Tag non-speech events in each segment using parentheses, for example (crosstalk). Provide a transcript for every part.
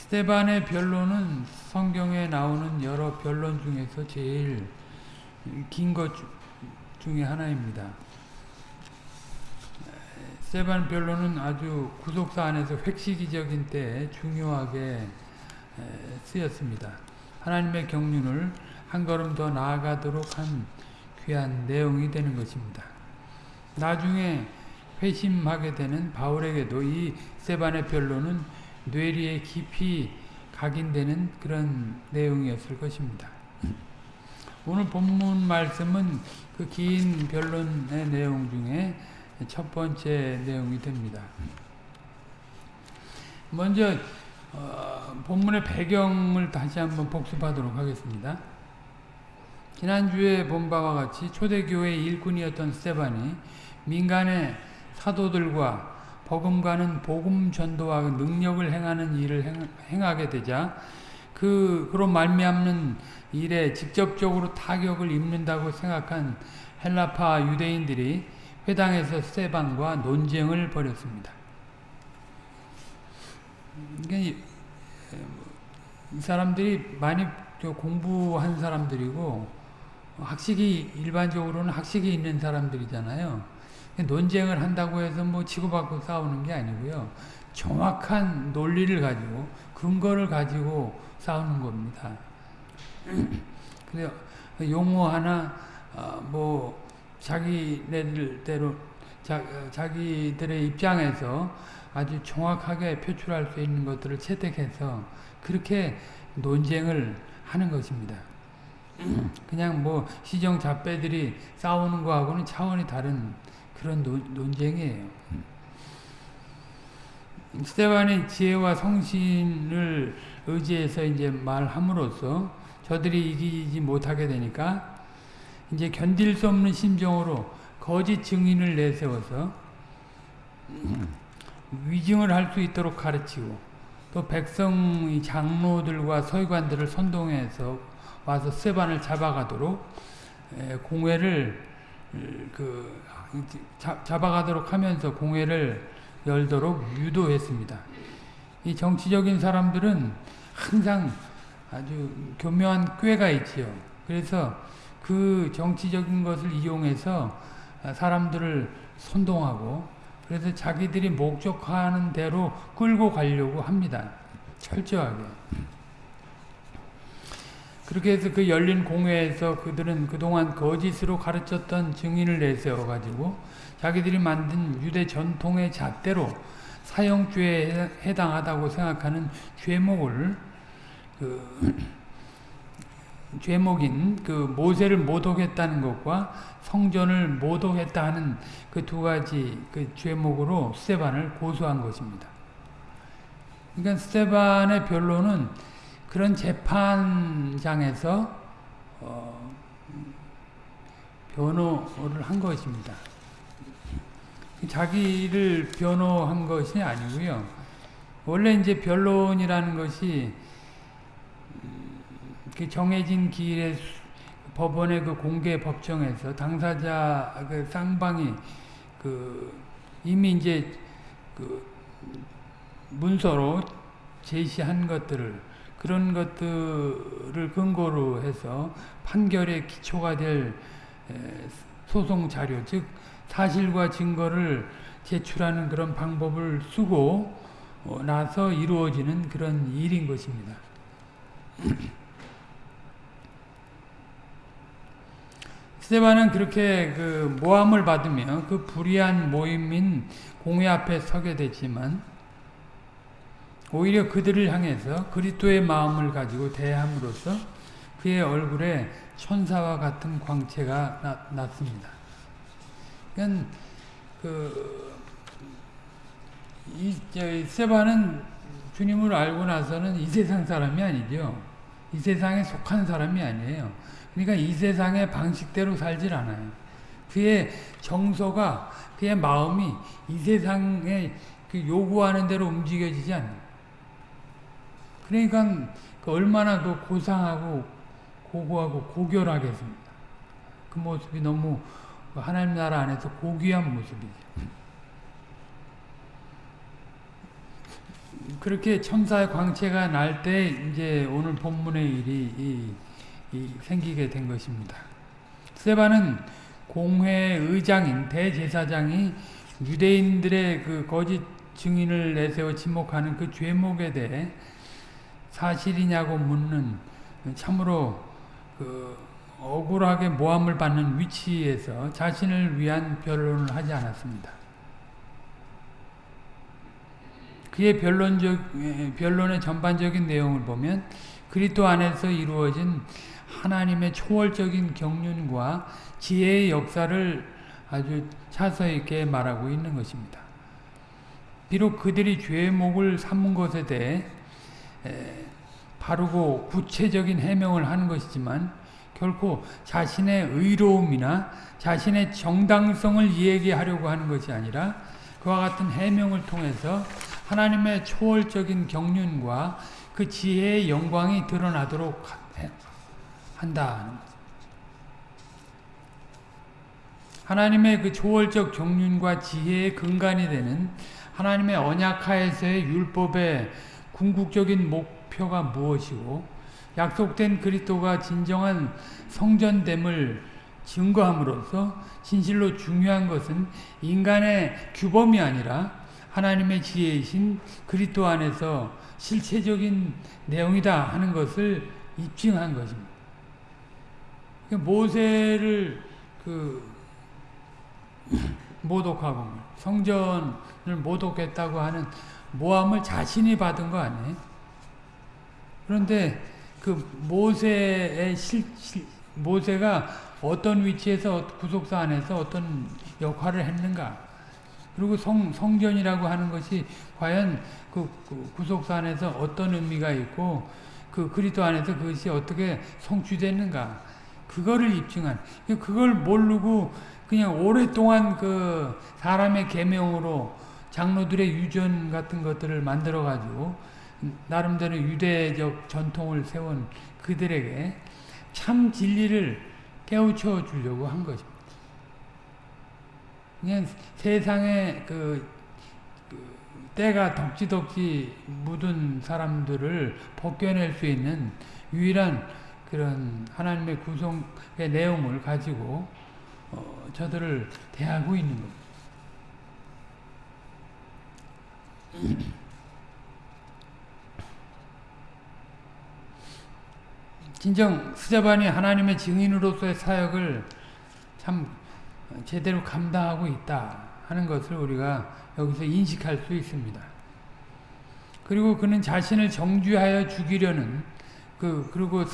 스테반의 변론은 성경에 나오는 여러 변론 중에서 제일 긴 것 중에 하나입니다. 스테반 변론은 아주 구속사 안에서 획시기적인 때 중요하게 쓰였습니다. 하나님의 경륜을 한 걸음 더 나아가도록 한 귀한 내용이 되는 것입니다. 나중에 회심하게 되는 바울에게도 이 세반의 변론은 뇌리에 깊이 각인되는 그런 내용이었을 것입니다. 오늘 본문 말씀은 그 긴 변론의 내용 중에 첫 번째 내용이 됩니다. 먼저 어, 본문의 배경을 다시 한번 복습하도록 하겠습니다. 지난주에 본 바와 같이 초대교회 일꾼이었던 스테반이 민간의 사도들과 버금가는 복음 전도와 능력을 행하는 일을 행, 하게 되자 그 그로 말미암는 일에 직접적으로 타격을 입는다고 생각한 헬라파 유대인들이 회당에서 스테반과 논쟁을 벌였습니다. 이 사람들이 많이 공부한 사람들이고 학식이 일반적으로는 학식이 있는 사람들이잖아요. 논쟁을 한다고 해서 뭐 치고받고 싸우는 게 아니고요. 정확한 논리를 가지고 근거를 가지고 싸우는 겁니다. (clears throat) 그래서 용어 하나 어, 뭐 자기네들대로 자, 자기들의 입장에서 아주 정확하게 표출할 수 있는 것들을 채택해서 그렇게 논쟁을 하는 것입니다. (clears throat) 그냥 뭐 시정 잡배들이 싸우는 거하고는 차원이 다른 그런 논, 논쟁이에요. 스테반의 지혜와 성신을 의지해서 이제 말함으로써 저들이 이기지 못하게 되니까 이제 견딜 수 없는 심정으로 거짓 증인을 내세워서 위증을 할 수 있도록 가르치고 또 백성 장로들과 서기관들을 선동해서 와서 스테반을 잡아가도록 공회를 그 잡아가도록 하면서 공회를 열도록 유도했습니다. 이 정치적인 사람들은 항상 아주 교묘한 꾀가 있지요. 그래서 그 정치적인 것을 이용해서 사람들을 선동하고 그래서 자기들이 목적하는 대로 끌고 가려고 합니다. 철저하게. 그렇게 해서 그 열린 공회에서 그들은 그동안 거짓으로 가르쳤던 증인을 내세워가지고 자기들이 만든 유대 전통의 잣대로 사형죄에 해당하다고 생각하는 죄목을 그 (clears throat) 죄목인 그 모세를 모독했다는 것과 성전을 모독했다 하는 그 두 가지 그 죄목으로 스테반을 고소한 것입니다. 그러니까 스테반의 변론은 그런 재판장에서 어, 변호를 한 것입니다. 자기를 변호한 것이 아니고요. 원래 이제 변론이라는 것이 그 정해진 기일에 법원의 그 공개 법정에서 당사자 그 쌍방이 그 이미 이제 그 문서로 제시한 것들을 그런 것들을 근거로 해서 판결의 기초가 될 소송 자료, 즉 사실과 증거를 제출하는 그런 방법을 쓰고 어, 나서 이루어지는 그런 일인 것입니다. (clears throat) 스테반은 그렇게 그 모함을 받으며 그 불의한 모임인 공회 앞에 서게 됐지만 오히려 그들을 향해서 그리스도의 마음을 가지고 대함으로써 그의 얼굴에 천사와 같은 광채가 나, 났습니다. 그러니까 그, 이, 세바는 주님을 알고 나서는 이 세상 사람이 아니죠. 이 세상에 속한 사람이 아니에요. 그러니까 이 세상의 방식대로 살질 않아요. 그의 정서가, 그의 마음이 이 세상에 그 요구하는 대로 움직여지지 않아요. 그러니까 그 얼마나 그 고상하고 고고하고 고결하겠습니까? 그 모습이 너무 하나님 나라 안에서 고귀한 모습이죠. 그렇게 천사의 광채가 날 때 이제 오늘 본문의 일이 이, 이 생기게 된 것입니다. 스테반은 공회 의장인 대제사장이 유대인들의 그 거짓 증인을 내세워 지목하는 그 죄목에 대해 사실이냐고 묻는 참으로 그 억울하게 모함을 받는 위치에서 자신을 위한 변론을 하지 않았습니다. 그의 변론적, 변론의 전반적인 내용을 보면 그리스도 안에서 이루어진 하나님의 초월적인 경륜과 지혜의 역사를 아주 차서 있게 말하고 있는 것입니다. 비록 그들이 죄의 목을 삼은 것에 대해 바르고 구체적인 해명을 하는 것이지만 결코 자신의 의로움이나 자신의 정당성을 이야기하려고 하는 것이 아니라 그와 같은 해명을 통해서 하나님의 초월적인 경륜과 그 지혜의 영광이 드러나도록 한다. 하나님의 그 초월적 경륜과 지혜의 근간이 되는 하나님의 언약하에서의 율법의 궁극적인 목표가 무엇이고 약속된 그리스도가 진정한 성전됨을 증거함으로써 진실로 중요한 것은 인간의 규범이 아니라 하나님의 지혜이신 그리스도 안에서 실체적인 내용이다 하는 것을 입증한 것입니다. 모세를 그 (clears throat) 모독하고 성전을 모독했다고 하는 모함을 자신이 받은 거 아니에요? 그런데 그 모세의 실, 실, 모세가 어떤 위치에서 구속사 안에서 어떤 역할을 했는가 그리고 성, 성전이라고 하는 것이 과연 그, 그 구속사 안에서 어떤 의미가 있고 그 그리스도 안에서 그것이 어떻게 성취됐는가 그거를 입증한 그걸 모르고 그냥 오랫동안 그 사람의 계명으로 장로들의 유전 같은 것들을 만들어 가지고 나름대로 유대적 전통을 세운 그들에게 참 진리를 깨우쳐 주려고 한 것입니다. 그냥 세상에 그, 그 때가 덕지덕지 묻은 사람들을 벗겨낼 수 있는 유일한 그런 하나님의 구성의 내용을 가지고 어, 저들을 대하고 있는 겁니다. 진정 스자반이 하나님의 증인으로서의 사역을 참 제대로 감당하고 있다 하는 것을 우리가 여기서 인식할 수 있습니다. 그리고 그는 자신을 정죄하여 죽이려는 그 그리고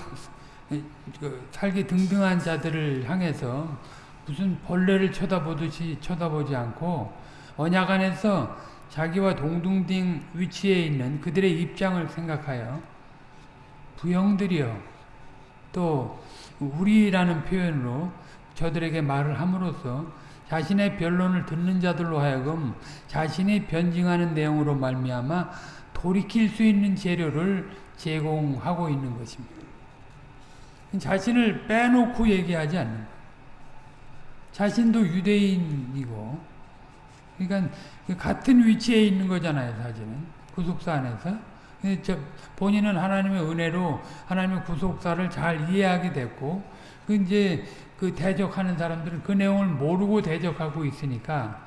그 살기 등등한 자들을 향해서 무슨 벌레를 쳐다보듯이 쳐다보지 않고 언약 안에서 자기와 동등된 위치에 있는 그들의 입장을 생각하여 부영들이여 또 우리라는 표현으로 저들에게 말을 함으로써 자신의 변론을 듣는 자들로 하여금 자신이 변증하는 내용으로 말미암아 돌이킬 수 있는 재료를 제공하고 있는 것입니다. 자신을 빼놓고 얘기하지 않는 거예요. 자신도 유대인이고 그러니까 같은 위치에 있는 거잖아요. 사실은 구속사 안에서 본인은 하나님의 은혜로 하나님의 구속사를 잘 이해하게 됐고 그 이제 그 대적하는 사람들은 그 내용을 모르고 대적하고 있으니까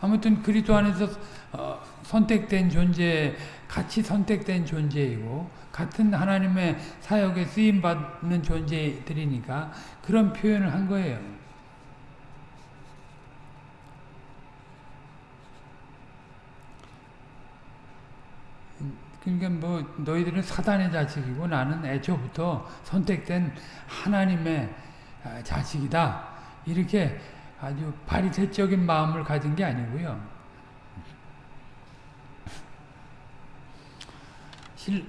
아무튼 그리스도 안에서 어, 선택된 존재, 같이 선택된 존재이고 같은 하나님의 사역에 쓰임 받는 존재들이니까 그런 표현을 한 거예요. 그러니까 뭐 너희들은 사단의 자식이고 나는 애초부터 선택된 하나님의 아, 자식이다. 이렇게 아주 바리새적인 마음을 가진 게 아니고요.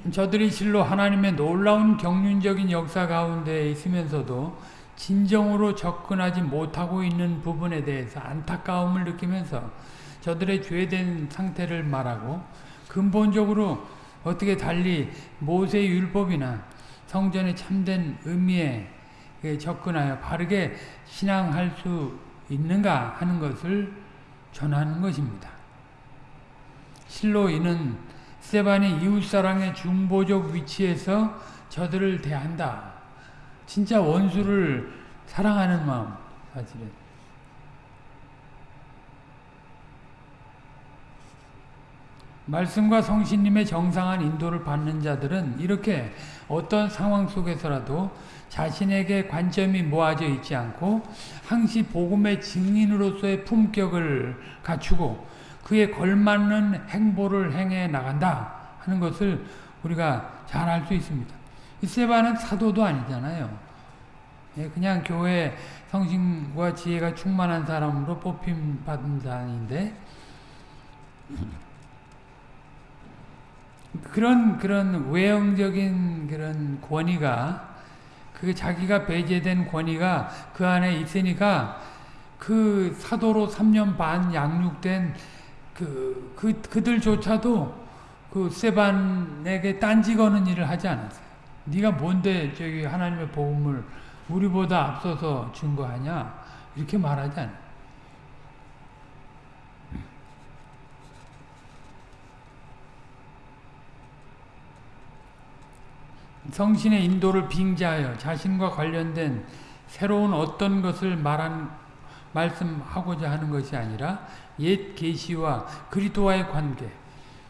저들이 실로 하나님의 놀라운 경륜적인 역사 가운데 있으면서도 진정으로 접근하지 못하고 있는 부분에 대해서 안타까움을 느끼면서 저들의 죄된 상태를 말하고 근본적으로 어떻게 달리 모세의 율법이나 성전의 참된 의미에 접근하여 바르게 신앙할 수 있는가 하는 것을 전하는 것입니다. 실로 이는 스테반이 이웃사랑의 중보적 위치에서 저들을 대한다. 진짜 원수를 사랑하는 마음 사실은. 말씀과 성신님의 정상한 인도를 받는 자들은 이렇게 어떤 상황 속에서라도 자신에게 관점이 모아져 있지 않고 항시 복음의 증인으로서의 품격을 갖추고 그에 걸맞는 행보를 행해 나간다 하는 것을 우리가 잘 알 수 있습니다. 세바는 사도도 아니잖아요. 예, 그냥 교회 성신과 지혜가 충만한 사람으로 뽑힘 받은 자인데 그런 그런 외형적인 그런 권위가 그 자기가 배제된 권위가 그 안에 있으니까 그 사도로 3년 반 양육된 그, 그 그들조차도 그 세반에게 딴지 거는 일을 하지 않았어요. 네가 뭔데 저기 하나님의 복음을 우리보다 앞서서 증거하냐 이렇게 말하지 않아요. 성신의 인도를 빙자하여 자신과 관련된 새로운 어떤 것을 말한 말씀하고자 하는 것이 아니라 옛 계시와 그리스도와의 관계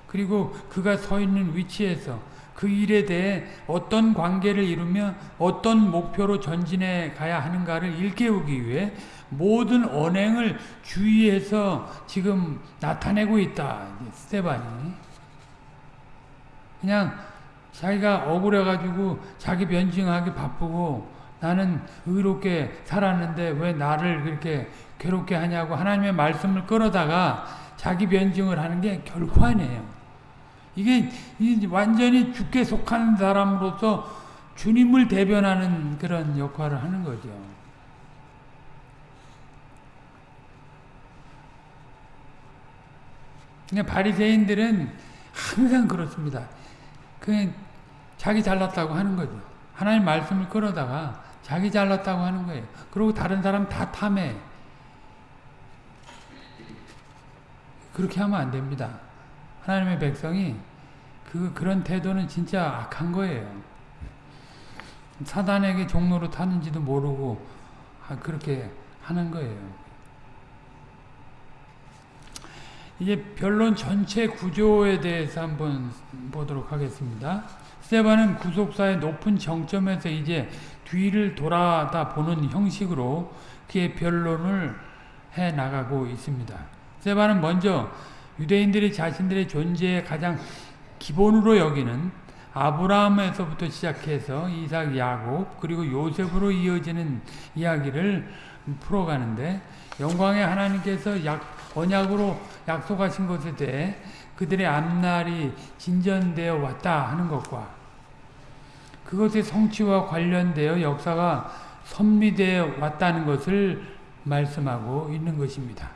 그리고 그가 서 있는 위치에서 그 일에 대해 어떤 관계를 이루며 어떤 목표로 전진해 가야 하는가를 일깨우기 위해 모든 언행을 주의해서 지금 나타내고 있다. 스테반이. 그냥 자기가 억울해가지고 자기 변증하기 바쁘고 나는 의롭게 살았는데 왜 나를 그렇게 괴롭게 하냐고 하나님의 말씀을 끌어다가 자기 변증을 하는 게 결코 아니에요. 이게 완전히 죽게 속한 사람으로서 주님을 대변하는 그런 역할을 하는 거죠. 그러니까 바리새인들은 항상 그렇습니다. 그 자기 잘났다고 하는 거죠. 하나님 말씀을 끌어다가 자기 잘났다고 하는 거예요. 그리고 다른 사람 다 탐해. 그렇게 하면 안 됩니다. 하나님의 백성이 그 그런 태도는 진짜 악한 거예요. 사단에게 종로로 타는지도 모르고 그렇게 하는 거예요. 이제 변론 전체 구조에 대해서 한번 보도록 하겠습니다. 스테반은 구속사의 높은 정점에서 이제 뒤를 돌아다 보는 형식으로 그의 변론을 해 나가고 있습니다. 스테반은 먼저 유대인들이 자신들의 존재의 가장 기본으로 여기는 아브라함에서부터 시작해서 이삭, 야곱 그리고 요셉으로 이어지는 이야기를 풀어가는데 영광의 하나님께서 약, 언약으로 약속하신 것에 대해 그들의 앞날이 진전되어 왔다 하는 것과 그것의 성취와 관련되어 역사가 섭리되어 왔다는 것을 말씀하고 있는 것입니다.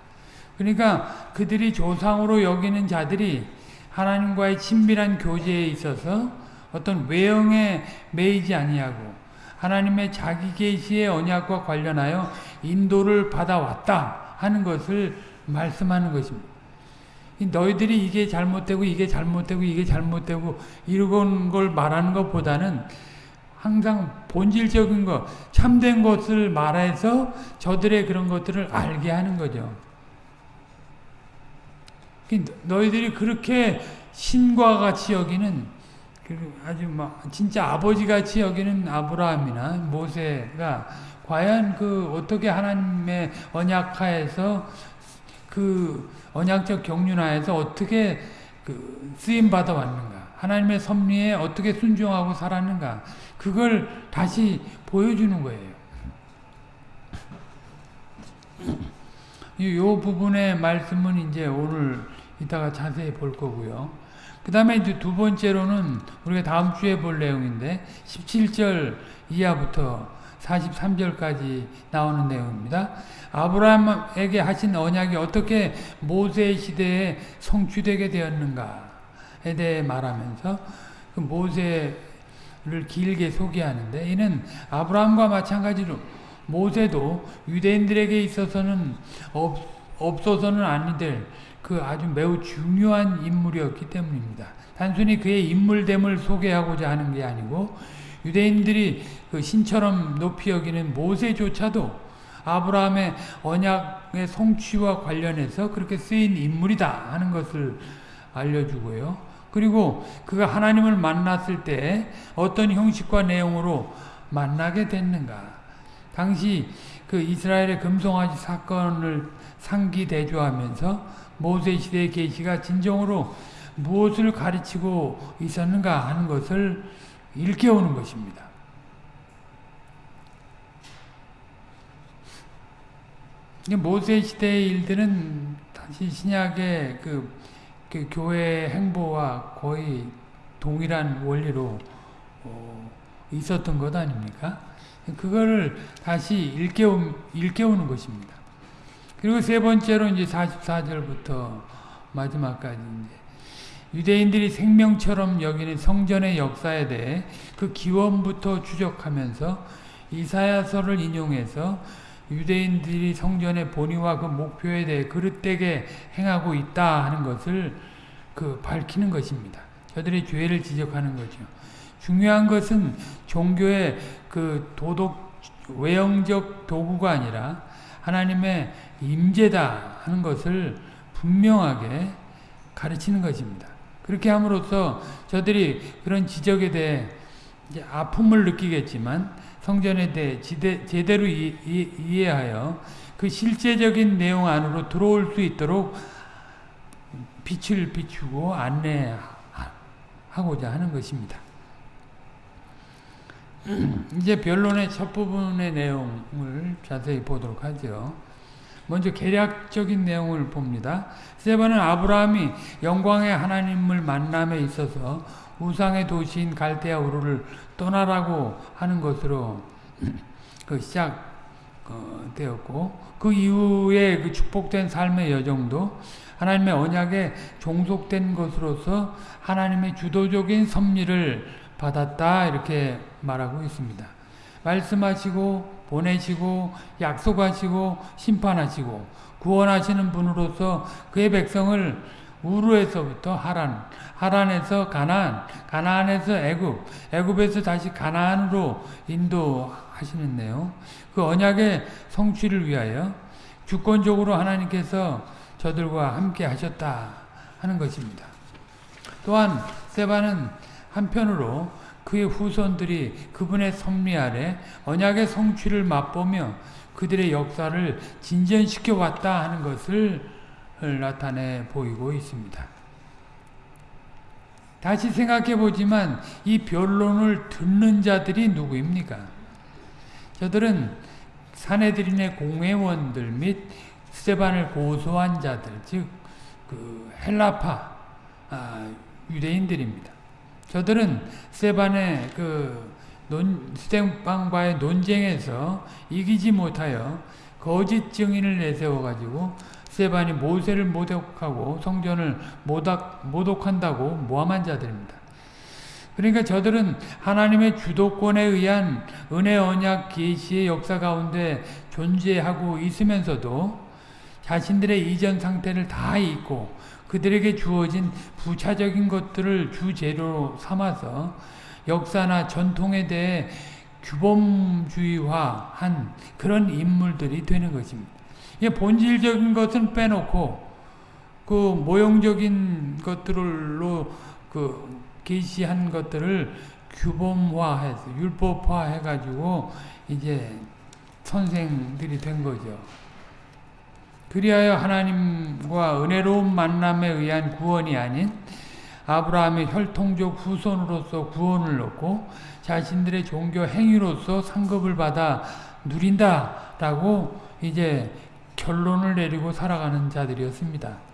그러니까 그들이 조상으로 여기는 자들이 하나님과의 친밀한 교제에 있어서 어떤 외형에 매이지 아니하고 하나님의 자기 계시의 언약과 관련하여 인도를 받아왔다 하는 것을 말씀하는 것입니다. 너희들이 이게 잘못되고 이게 잘못되고 이게 잘못되고 이런 걸 말하는 것보다는 항상 본질적인 것, 참된 것을 말해서 저들의 그런 것들을 알게 하는 거죠. 너희들이 그렇게 신과 같이 여기는 아주 막 진짜 아버지 같이 여기는 아브라함이나 모세가 과연 그 어떻게 하나님의 언약하에서 그 언약적 경륜하에서 어떻게 그 쓰임 받아 왔는가? 하나님의 섭리에 어떻게 순종하고 살았는가? 그걸 다시 보여주는 거예요. 이 부분의 말씀은 이제 오늘 이따가 자세히 볼 거고요. 그 다음에 이제 두 번째로는 우리가 다음 주에 볼 내용인데 17절 이하부터 43절까지 나오는 내용입니다. 아브라함에게 하신 언약이 어떻게 모세 시대에 성취되게 되었는가에 대해 말하면서 그 모세를 길게 소개하는데 이는 아브라함과 마찬가지로 모세도 유대인들에게 있어서는 없, 없어서는 아니 될그 그 아주 매우 중요한 인물이었기 때문입니다. 단순히 그의 인물됨을 소개하고자 하는 게 아니고 유대인들이 그 신처럼 높이 여기는 모세조차도 아브라함의 언약의 성취와 관련해서 그렇게 쓰인 인물이다 하는 것을 알려주고요. 그리고 그가 하나님을 만났을 때 어떤 형식과 내용으로 만나게 됐는가. 당시 그 이스라엘의 금송아지 사건을 상기 대조하면서 모세 시대의 계시가 진정으로 무엇을 가르치고 있었는가 하는 것을 일깨우는 것입니다. 모세 시대의 일들은 다시 신약의 그, 그 교회 행보와 거의 동일한 원리로 어, 있었던 것 아닙니까? 그거를 다시 일깨우, 일깨우는 것입니다. 그리고 세 번째로 이제 44절부터 마지막까지 이제 유대인들이 생명처럼 여기는 성전의 역사에 대해 그 기원부터 추적하면서 이사야서를 인용해서 유대인들이 성전의 본의와 그 목표에 대해 그릇되게 행하고 있다 하는 것을 그 밝히는 것입니다. 저들의 죄를 지적하는 거죠. 중요한 것은 종교의 그 도덕 외형적 도구가 아니라 하나님의 임재다 하는 것을 분명하게 가르치는 것입니다. 그렇게 함으로써 저들이 그런 지적에 대해 아픔을 느끼겠지만 성전에 대해 지대, 제대로 이, 이, 이해하여 그 실제적인 내용 안으로 들어올 수 있도록 빛을 비추고 안내하고자 하는 것입니다. (clears throat) 이제 변론의 첫 부분의 내용을 자세히 보도록 하죠. 먼저 계략적인 내용을 봅니다. 세번은 아브라함이 영광의 하나님을 만남에 있어서 우상의 도시인 갈대아 우르를 떠나라고 하는 것으로 (clears throat) 그 시작되었고 그 이후에 그 축복된 삶의 여정도 하나님의 언약에 종속된 것으로서 하나님의 주도적인 섭리를 받았다 이렇게 말하고 있습니다. 말씀하시고 보내시고 약속하시고 심판하시고 구원하시는 분으로서 그의 백성을 우르에서부터 하란, 하란에서 가나안, 가나안에서 애굽, 애굽에서 다시 가나안으로 인도하시는데요. 그 언약의 성취를 위하여 주권적으로 하나님께서 저들과 함께 하셨다 하는 것입니다. 또한 세바는 한편으로 그의 후손들이 그분의 섭리 아래 언약의 성취를 맛보며 그들의 역사를 진전시켜 왔다 하는 것을 나타내 보이고 있습니다. 다시 생각해 보지만 이 변론을 듣는 자들이 누구입니까? 저들은 사내들인의 공회원들 및 스테반을 고소한 자들, 즉, 그 헬라파 아, 유대인들입니다. 저들은 스테반의 그 논, 스테반과의 논쟁에서 이기지 못하여 거짓 증인을 내세워가지고 스테반이 모세를 모독하고 성전을 모독, 모독한다고 모함한 자들입니다. 그러니까 저들은 하나님의 주도권에 의한 은혜 언약 계시의 역사 가운데 존재하고 있으면서도 자신들의 이전 상태를 다 잊고 그들에게 주어진 부차적인 것들을 주재료로 삼아서 역사나 전통에 대해 규범주의화한 그런 인물들이 되는 것입니다. 본질적인 것은 빼놓고 그 모형적인 것들로 그 계시한 것들을 규범화해서 율법화해가지고 이제 선생들이 된 거죠. 그리하여 하나님과 은혜로운 만남에 의한 구원이 아닌 아브라함의 혈통적 후손으로서 구원을 얻고 자신들의 종교 행위로서 상급을 받아 누린다라고 이제 결론을 내리고 살아가는 자들이었습니다.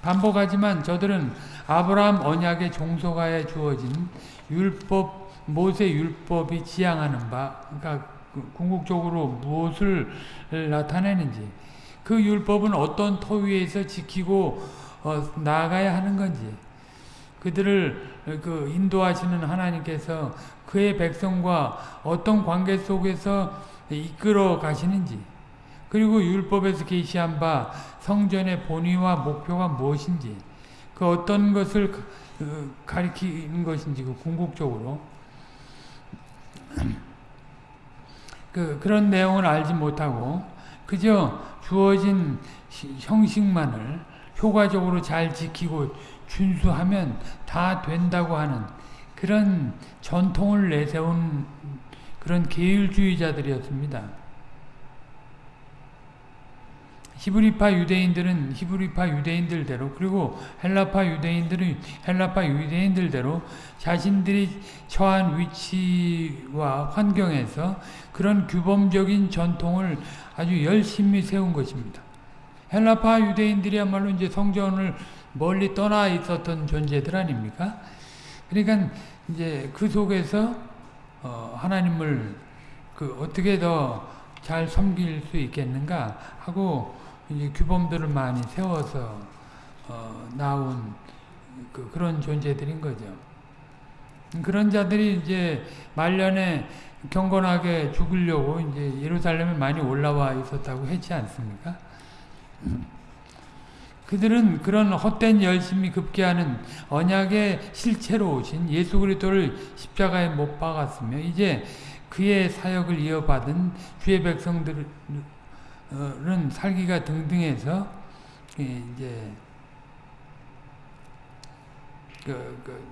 반복하지만 저들은 아브라함 언약의 종소가에 주어진 율법, 모세 율법이 지향하는 바, 그러니까 궁극적으로 무엇을 나타내는지, 그 율법은 어떤 토 위에서 지키고 어, 나아가야 하는 건지, 그들을 그 인도하시는 하나님께서 그의 백성과 어떤 관계 속에서 이끌어 가시는지, 그리고 율법에서 계시한 바 성전의 본의와 목표가 무엇인지. 그 어떤 것을 가리키는 것인지 그 궁극적으로. 그 그런 내용을 알지 못하고 그저 주어진 형식만을 효과적으로 잘 지키고 준수하면 다 된다고 하는 그런 전통을 내세운 그런 계율주의자들이었습니다. 히브리파 유대인들은 히브리파 유대인들대로 그리고 헬라파 유대인들은 헬라파 유대인들대로 자신들이 처한 위치와 환경에서 그런 규범적인 전통을 아주 열심히 세운 것입니다. 헬라파 유대인들이야말로 이제 성전을 멀리 떠나 있었던 존재들 아닙니까? 그러니까 이제 그 속에서 어 하나님을 그 어떻게 더 잘 섬길 수 있겠는가 하고 이제 규범들을 많이 세워서 어 나온 그 그런 존재들인 거죠. 그런 자들이 이제 말년에 경건하게 죽으려고 이제 예루살렘에 많이 올라와 있었다고 했지 않습니까? (clears throat) 그들은 그런 헛된 열심이 급기야는 언약의 실체로 오신 예수 그리스도를 십자가에 못 박았으며 이제 그의 사역을 이어받은 주의 백성들 은 살기가 등등해서 이제 그, 그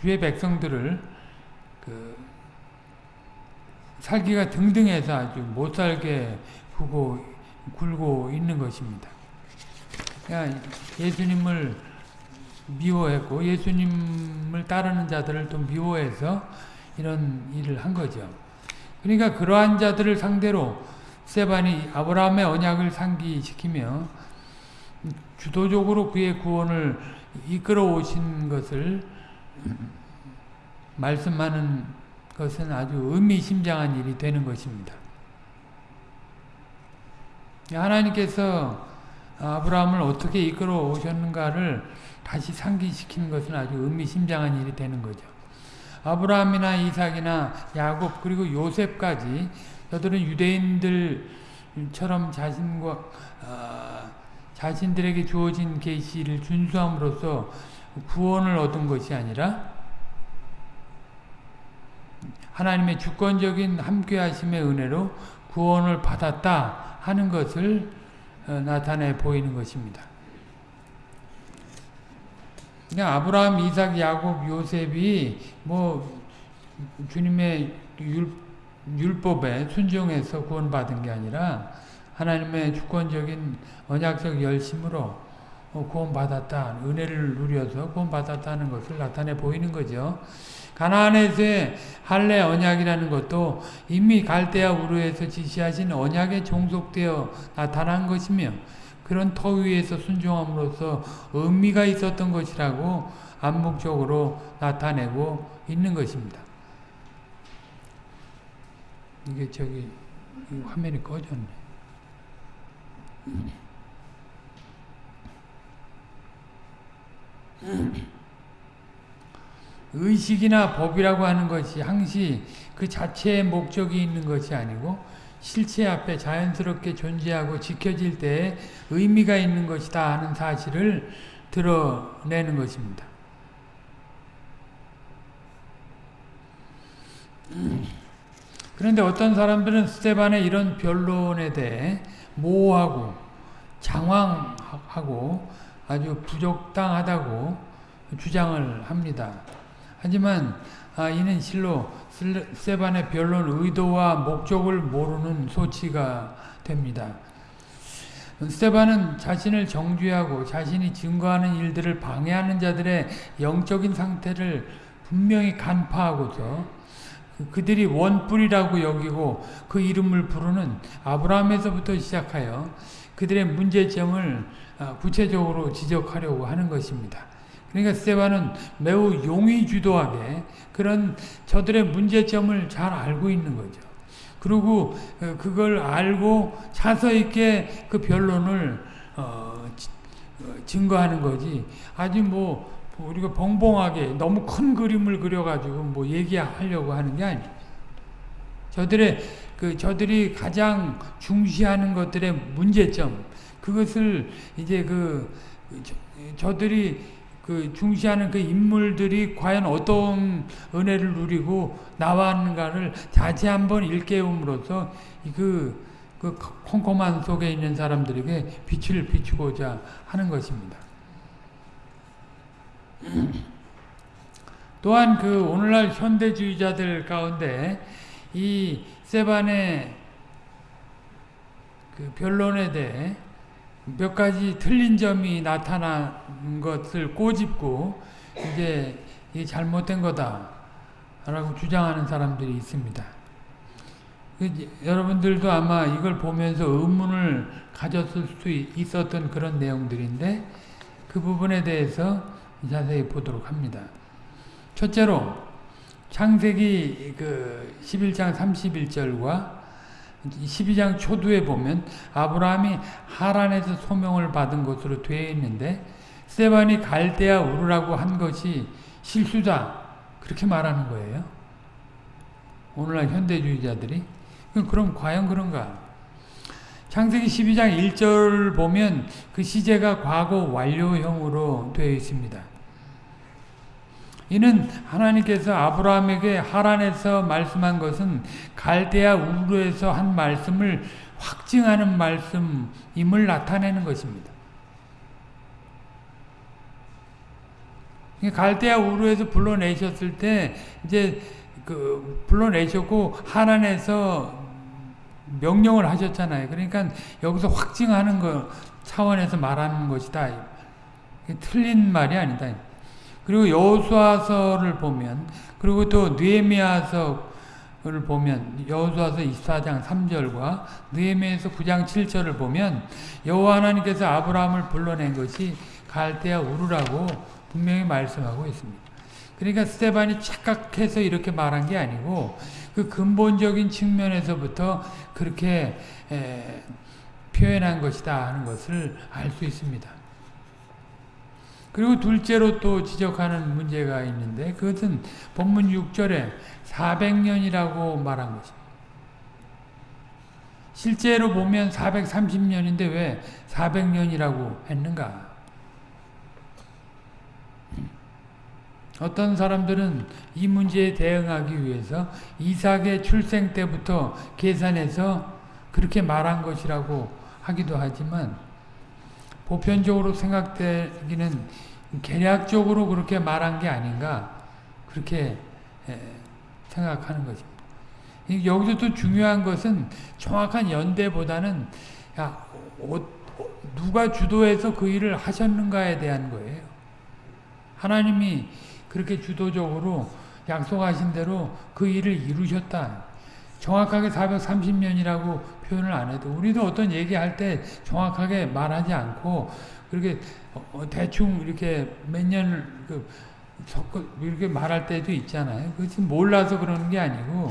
주의 백성들을 그 살기가 등등해서 아주 못 살게 구고 굴고 있는 것입니다. 그러니까 예수님을 미워했고 예수님을 따르는 자들을 또 미워해서 이런 일을 한 거죠. 그러니까 그러한 자들을 상대로 세반이 아브라함의 언약을 상기시키며 주도적으로 그의 구원을 이끌어 오신 것을 말씀하는 것은 아주 의미심장한 일이 되는 것입니다. 하나님께서 아브라함을 어떻게 이끌어 오셨는가를 다시 상기시키는 것은 아주 의미심장한 일이 되는 거죠. 아브라함이나 이삭이나 야곱 그리고 요셉까지 저들은 유대인들처럼 자신과 어, 자신들에게 주어진 계시를 준수함으로써 구원을 얻은 것이 아니라 하나님의 주권적인 함께하심의 은혜로 구원을 받았다 하는 것을 어, 나타내 보이는 것입니다. 그냥 아브라함, 이삭, 야곱, 요셉이 뭐 주님의 율, 율법에 순종해서 구원받은 게 아니라 하나님의 주권적인 언약적 열심으로 어, 구원받았다, 은혜를 누려서 구원받았다는 것을 나타내 보이는 거죠. 가나안에서의 할례 언약이라는 것도 이미 갈대아 우르에서 지시하신 언약에 종속되어 나타난 것이며 그런 터 위에서 순종함으로써 의미가 있었던 것이라고 암묵적으로 나타내고 있는 것입니다. 이게 저기 화면이 꺼졌네. 의식이나 법이라고 하는 것이 항시 그 자체의 목적이 있는 것이 아니고 실체 앞에 자연스럽게 존재하고 지켜질 때 의미가 있는 것이다 하는 사실을 드러내는 것입니다. 그런데 어떤 사람들은 스테반의 이런 변론에 대해 모호하고 장황하고 아주 부적당하다고 주장을 합니다. 하지만 아, 이는 실로 세반의 변론 의도와 목적을 모르는 소치가 됩니다. 스테반은 자신을 정죄하고 자신이 증거하는 일들을 방해하는 자들의 영적인 상태를 분명히 간파하고서 그들이 원뿔이라고 여기고 그 이름을 부르는 아브라함에서부터 시작하여 그들의 문제점을 아, 구체적으로 지적하려고 하는 것입니다. 그러니까 스테반은 매우 용의주도하게 그런 저들의 문제점을 잘 알고 있는 거죠. 그리고 어, 그걸 알고 차서 있게 그 변론을 어, 어, 증거하는 거지. 아주 뭐 우리가 벙벙하게 너무 큰 그림을 그려가지고 뭐 얘기하려고 하는 게 아니에요. 저들의 그 저들이 가장 중시하는 것들의 문제점 그것을 이제 그 저, 저들이 그 중시하는 그 인물들이 과연 어떤 은혜를 누리고 나왔는가를 다시 한번 일깨움으로써 그, 그 컴컴한 속에 있는 사람들에게 빛을 비추고자 하는 것입니다. 또한 그 오늘날 현대주의자들 가운데 이 세반의 그 변론에 대해 몇 가지 틀린 점이 나타난 것을 꼬집고 이게 이 잘못된 거다라고 주장하는 사람들이 있습니다. 그 여러분들도 아마 이걸 보면서 의문을 가졌을 수 있었던 그런 내용들인데 그 부분에 대해서 자세히 보도록 합니다. 첫째로 창세기 그 11장 31절과 12장 초두에 보면 아브라함이 하란에서 소명을 받은 것으로 되어 있는데 스테반이 갈대아 우르라고 한 것이 실수다 그렇게 말하는 거예요. 오늘날 현대주의자들이 그럼 과연 그런가? 창세기 12장 1절 보면 그 시제가 과거 완료형으로 되어 있습니다. 이는 하나님께서 아브라함에게 하란에서 말씀한 것은 갈대아 우르에서 한 말씀을 확증하는 말씀임을 나타내는 것입니다. 갈대아 우르에서 불러내셨을 때 이제 그 불러내셨고 하란에서 명령을 하셨잖아요. 그러니까 여기서 확증하는 거 차원에서 말하는 것이다. 틀린 말이 아니다. 그리고 여호수아서를 보면 그리고 또 느헤미야서를 보면 여호수아서 24장 3절과 느헤미야서 9장 7절을 보면 여호와 하나님께서 아브라함을 불러낸 것이 갈대아 우르라고 분명히 말씀하고 있습니다. 그러니까 스테반이 착각해서 이렇게 말한 게 아니고 그 근본적인 측면에서부터 그렇게 에, 표현한 것이다 하는 것을 알 수 있습니다. 그리고 둘째로 또 지적하는 문제가 있는데 그것은 본문 6절에 400년이라고 말한 것입니다. 실제로 보면 430년인데 왜 400년이라고 했는가? 어떤 사람들은 이 문제에 대응하기 위해서 이삭의 출생 때부터 계산해서 그렇게 말한 것이라고 하기도 하지만 보편적으로 생각되기는 계략적으로 그렇게 말한 게 아닌가 그렇게 생각하는 것입니다. 여기서 또 중요한 것은 정확한 연대보다는 야, 누가 주도해서 그 일을 하셨는가에 대한 거예요. 하나님이 그렇게 주도적으로 약속하신 대로 그 일을 이루셨다. 정확하게 430년이라고 표현을 안 해도 우리도 어떤 얘기할 때 정확하게 말하지 않고 그렇게 어, 대충 이렇게 몇 년을 그 이렇게 말할 때도 있잖아요. 그것이 몰라서 그러는 게 아니고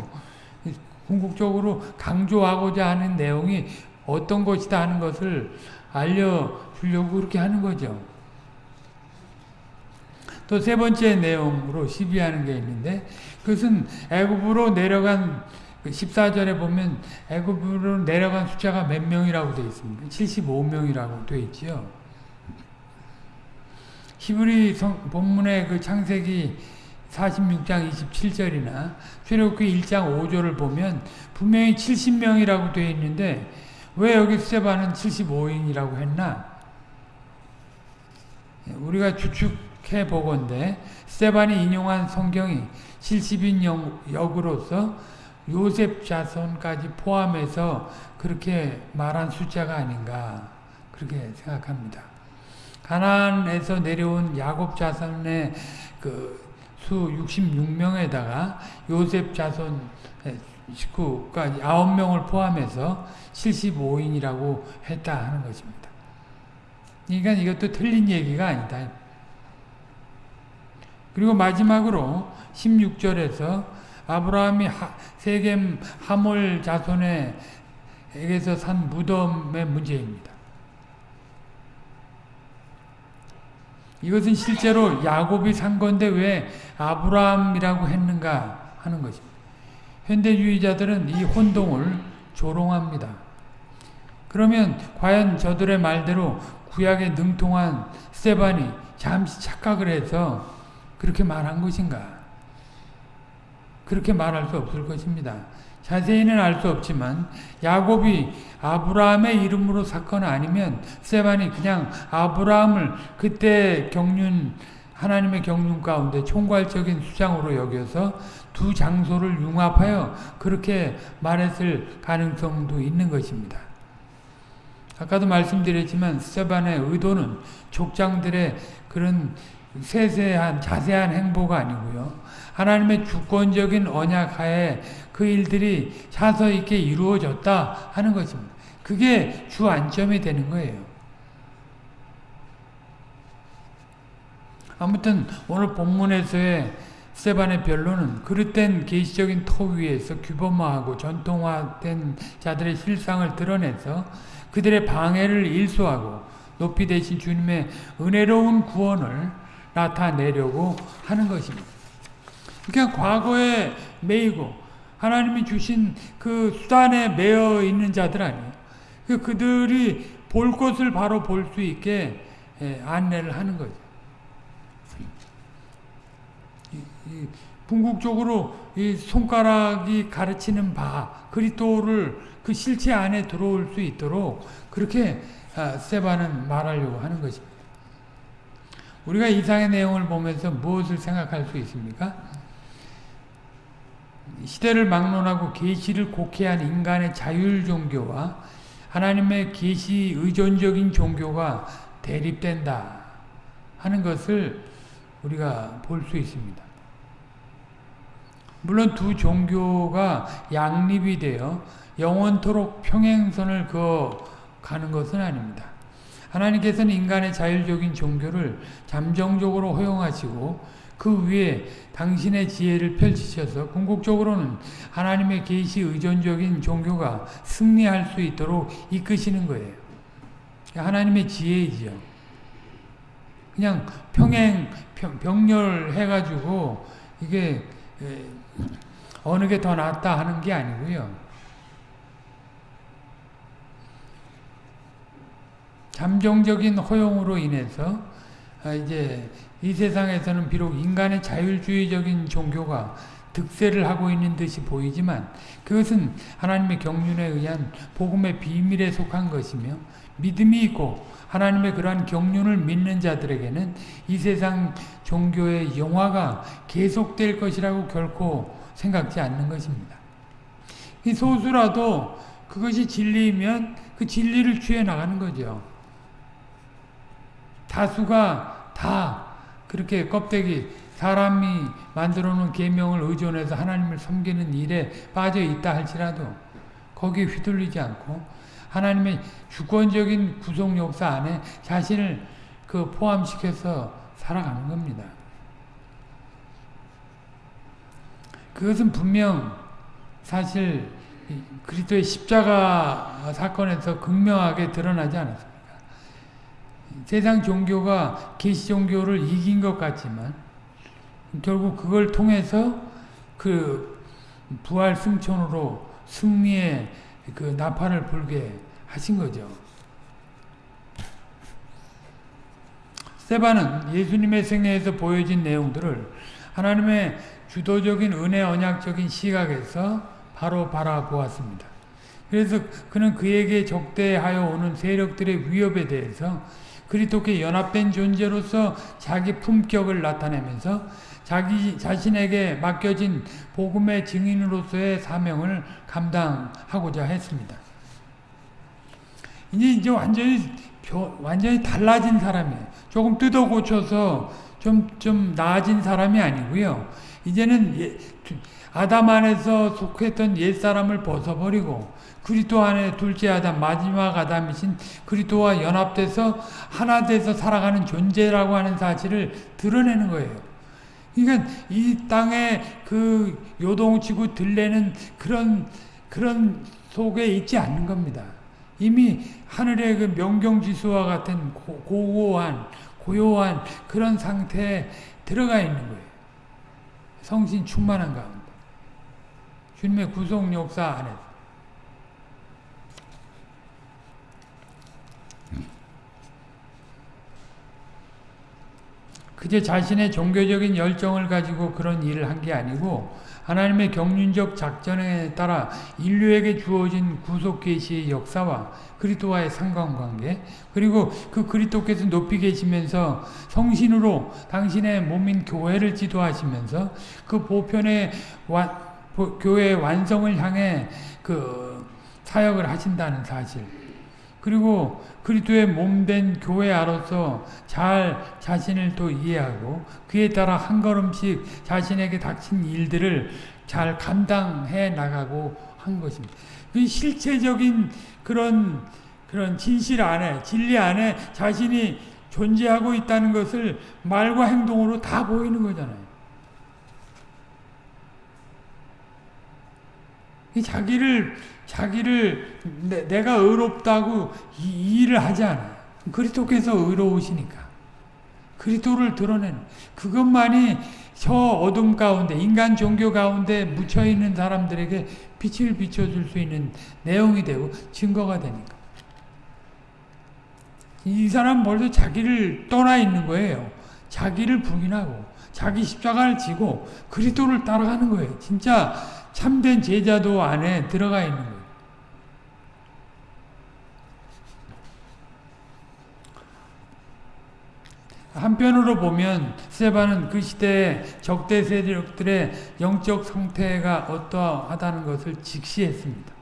궁극적으로 강조하고자 하는 내용이 어떤 것이다 하는 것을 알려주려고 그렇게 하는 거죠. 또 세 번째 내용으로 시비하는 게 있는데 그것은 애굽으로 내려간 14절에 그 보면 애굽으로 내려간 숫자가 몇 명이라고 되어 있습니다. 75명이라고 되어 있지요. 히브리 성, 본문의 그 창세기 46장 27절이나 출애굽기 1장 5절을 보면 분명히 70명이라고 되어 있는데 왜 여기 스테반은 75인이라고 했나? 우리가 추측해 보건데 스테반이 인용한 성경이 70인 역으로서 요셉 자손까지 포함해서 그렇게 말한 숫자가 아닌가 그렇게 생각합니다. 가나안에서 내려온 야곱 자손의 그 수 66명에다가 요셉 자손 식구까지 9명을 포함해서 75인이라고 했다 하는 것입니다. 그러니까 이것도 틀린 얘기가 아니다. 그리고 마지막으로 16절에서 아브라함이 세겜 하몰 자손에게서 산 무덤의 문제입니다. 이것은 실제로 야곱이 산 건데 왜 아브라함이라고 했는가 하는 것입니다. 현대주의자들은 이 혼동을 조롱합니다. 그러면 과연 저들의 말대로 구약에 능통한 스테반이 잠시 착각을 해서 그렇게 말한 것인가? 그렇게 말할 수 없을 것입니다. 자세히는 알 수 없지만 야곱이 아브라함의 이름으로 사건 아니면 스테반이 그냥 아브라함을 그때 경륜 하나님의 경륜 가운데 총괄적인 수장으로 여겨서 두 장소를 융합하여 그렇게 말했을 가능성도 있는 것입니다. 아까도 말씀드렸지만 스테반의 의도는 족장들의 그런 세세한 자세한 행보가 아니고요. 하나님의 주권적인 언약 하에 그 일들이 차서 있게 이루어졌다 하는 것입니다. 그게 주 안점이 되는 거예요. 아무튼 오늘 본문에서의 스테반의 변론은 그릇된 계시적인 토 위에서 규범화하고 전통화된 자들의 실상을 드러내서 그들의 방해를 일소하고 높이 되신 주님의 은혜로운 구원을 나타내려고 하는 것입니다. 그냥 과거에 매이고 하나님이 주신 그 수단에 매여 있는 자들 아니에요. 그 그들이 볼 것을 바로 볼 수 있게 예, 안내를 하는 거죠. 궁극적으로 이 손가락이 가르치는 바 그리스도를 그 실체 안에 들어올 수 있도록 그렇게 아, 세바는 말하려고 하는 것입니다. 우리가 이상의 내용을 보면서 무엇을 생각할 수 있습니까? 시대를 막론하고 계시를 곡해한 인간의 자율 종교와 하나님의 계시 의존적인 종교가 대립된다 하는 것을 우리가 볼 수 있습니다. 물론 두 종교가 양립이 되어 영원토록 평행선을 그어 가는 것은 아닙니다. 하나님께서는 인간의 자율적인 종교를 잠정적으로 허용하시고 그 위에 당신의 지혜를 펼치셔서 궁극적으로는 하나님의 계시 의존적인 종교가 승리할 수 있도록 이끄시는 거예요. 하나님의 지혜이죠. 그냥 평행 병렬해가지고 이게 어느 게 더 낫다 하는 게 아니고요. 잠정적인 허용으로 인해서 아, 이제 이 세상에서는 비록 인간의 자율주의적인 종교가 득세를 하고 있는 듯이 보이지만 그것은 하나님의 경륜에 의한 복음의 비밀에 속한 것이며 믿음이 있고 하나님의 그러한 경륜을 믿는 자들에게는 이 세상 종교의 영화가 계속될 것이라고 결코 생각지 않는 것입니다. 이 소수라도 그것이 진리이면 그 진리를 취해 나가는 거죠. 다수가 다 그렇게 껍데기 사람이 만들어 놓은 계명을 의존해서 하나님을 섬기는 일에 빠져 있다 할지라도 거기에 휘둘리지 않고 하나님의 주권적인 구속 역사 안에 자신을 그 포함시켜서 살아가는 겁니다. 그것은 분명 사실 그리스도의 십자가 사건에서 극명하게 드러나지 않았습니다. 세상 종교가 계시 종교를 이긴 것 같지만 결국 그걸 통해서 그 부활 승천으로 승리의 그 나팔을 불게 하신 거죠. 세바는 예수님의 생애에서 보여진 내용들을 하나님의 주도적인 은혜 언약적인 시각에서 바로 바라보았습니다. 그래서 그는 그에게 적대하여 오는 세력들의 위협에 대해서 그리스도께 연합된 존재로서 자기 품격을 나타내면서 자기 자신에게 맡겨진 복음의 증인으로서의 사명을 감당하고자 했습니다. 이제 이제 완전히 완전히 달라진 사람이에요. 조금 뜯어 고쳐서 좀 좀 나아진 사람이 아니고요. 이제는 예, 아담 안에서 속했던 옛 사람을 벗어버리고 그리스도 안에 둘째 아담 마지막 아담이신 그리스도와 연합돼서 하나 돼서 살아가는 존재라고 하는 사실을 드러내는 거예요. 그러니까 이 땅에 그 요동치고 들레는 그런 그런 속에 있지 않는 겁니다. 이미 하늘의 그 명경지수와 같은 고, 고고한 고요한 그런 상태에 들어가 있는 거예요. 성신 충만한 가운데. 주님의 구속 역사 안에서. 그저 자신의 종교적인 열정을 가지고 그런 일을 한 게 아니고 하나님의 경륜적 작전에 따라 인류에게 주어진 구속 계시의 역사와 그리스도와의 상관관계 그리고 그 그리스도께서 높이 계시면서 성신으로 당신의 몸인 교회를 지도하시면서 그 보편의 와, 교회의 완성을 향해 그 사역을 하신다는 사실 그리고 그리스도의 몸된 교회아로서 잘 자신을 또 이해하고 그에 따라 한 걸음씩 자신에게 닥친 일들을 잘 감당해 나가고 한 것입니다. 그 실체적인 그런 그런 진실 안에 진리 안에 자신이 존재하고 있다는 것을 말과 행동으로 다 보이는 거잖아요. 자기를 자기를 내, 가 의롭다고 이, 이 일을 하지 않아요. 그리스도께서 의로우시니까. 그리스도를 드러내는 그것만이 저 어둠 가운데 인간 종교 가운데 묻혀 있는 사람들에게 빛을 비춰 줄 수 있는 내용이 되고 증거가 되니까. 이 사람 벌써 자기를 떠나 있는 거예요. 자기를 부인하고 자기 십자가를 지고 그리스도를 따라가는 거예요. 진짜 참된 제자도 안에 들어가 있는 거예요. 한편으로 보면 스테반은 그 시대의 적대 세력들의 영적 상태가 어떠하다는 것을 직시했습니다.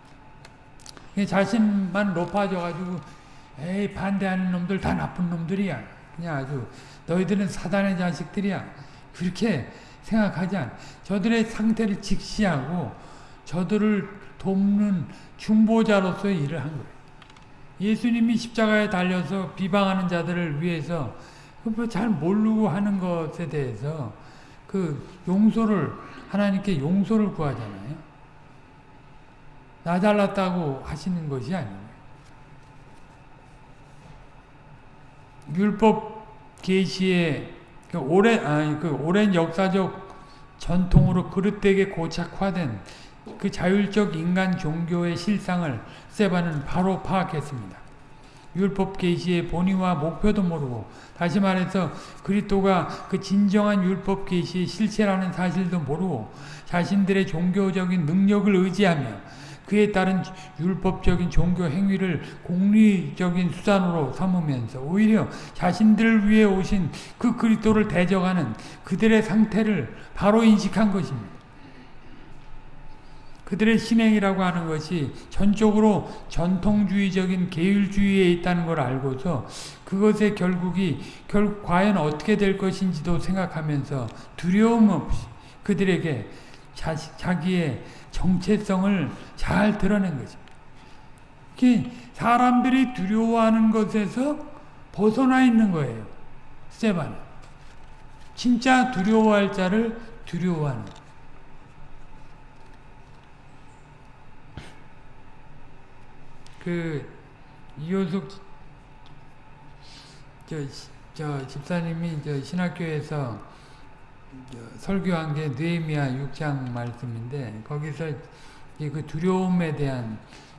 자신만 높아져가지고 에이 반대하는 놈들 다 나쁜 놈들이야. 그냥 아주 너희들은 사단의 자식들이야. 그렇게 생각하지 않아. 저들의 상태를 직시하고 저들을 돕는 중보자로서의 일을 한 거예요. 예수님이 십자가에 달려서 비방하는 자들을 위해서 잘 모르고 하는 것에 대해서 그 용서를 하나님께 용서를 구하잖아요. 나 잘났다고 하시는 것이 아니에요. 율법 계시의 그 오랜 아니 그 오랜 역사적 전통으로 그릇되게 고착화된 그 자율적 인간 종교의 실상을 세바는 바로 파악했습니다. 율법 계시의 본의와 목표도 모르고 다시 말해서 그리스도가 그 진정한 율법 계시의 실체라는 사실도 모르고 자신들의 종교적인 능력을 의지하며 그에 따른 율법적인 종교 행위를 공리적인 수단으로 삼으면서 오히려 자신들을 위해 오신 그 그리스도를 대적하는 그들의 상태를 바로 인식한 것입니다. 그들의 신행이라고 하는 것이 전적으로 전통주의적인 계율주의에 있다는 걸 알고서 그것의 결국이 결 과연 어떻게 될 것인지도 생각하면서 두려움 없이 그들에게 자, 자기의 정체성을 잘 드러낸 거죠. 사람들이 두려워하는 것에서 벗어나 있는 거예요. 스테반 진짜 두려워할 자를 두려워하는 그 이효숙 저, 저 집사님이 저 신학교에서 저 설교한 게 느헤미야 6장 말씀인데 거기서 그 두려움에 대한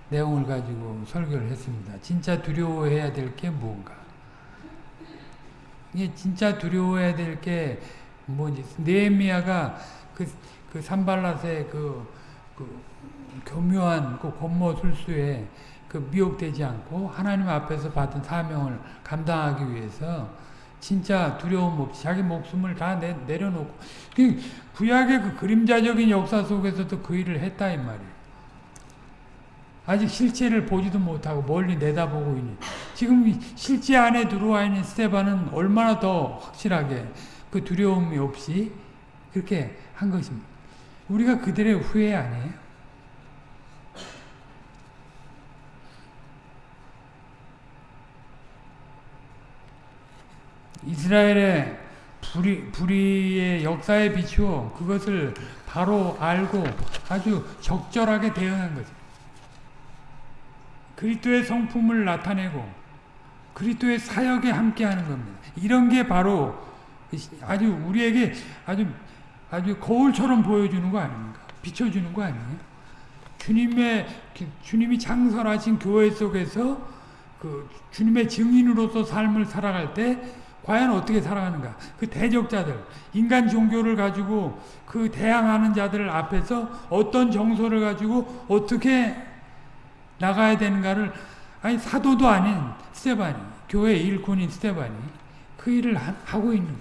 내용을 가지고 설교를 했습니다. 진짜 두려워해야 될 게 뭔가? 이게 진짜 두려워해야 될 게 뭐지? 느헤미야가 그, 그 산발랏의 그, 그 교묘한 그 권모 술수에 그 미혹되지 않고 하나님 앞에서 받은 사명을 감당하기 위해서 진짜 두려움 없이 자기 목숨을 다 내, 내려놓고 그 구약의 그 그림자적인 역사 속에서도 그 일을 했다 이 말이에요. 아직 실체를 보지도 못하고 멀리 내다보고 있는 지금 실제 안에 들어와 있는 스테반은 얼마나 더 확실하게 그 두려움이 없이 그렇게 한 것입니다. 우리가 그들의 후회 아니에요? 이스라엘의 불의, 불의의 역사에 비추어 그것을 바로 알고 아주 적절하게 대응한 거죠. 그리스도의 성품을 나타내고 그리스도의 사역에 함께하는 겁니다. 이런 게 바로 아주 우리에게 아주 아주 거울처럼 보여주는 거 아닙니까? 비춰주는 거 아니에요? 주님의 주님이 창설하신 교회 속에서 그 주님의 증인으로서 삶을 살아갈 때 과연 어떻게 살아가는가? 그 대적자들, 인간 종교를 가지고 그 대항하는 자들 앞에서 어떤 정서를 가지고 어떻게 나가야 되는가를 아니 사도도 아닌 스테반이 교회 일꾼인 스테반이 그 일을 하, 고 있는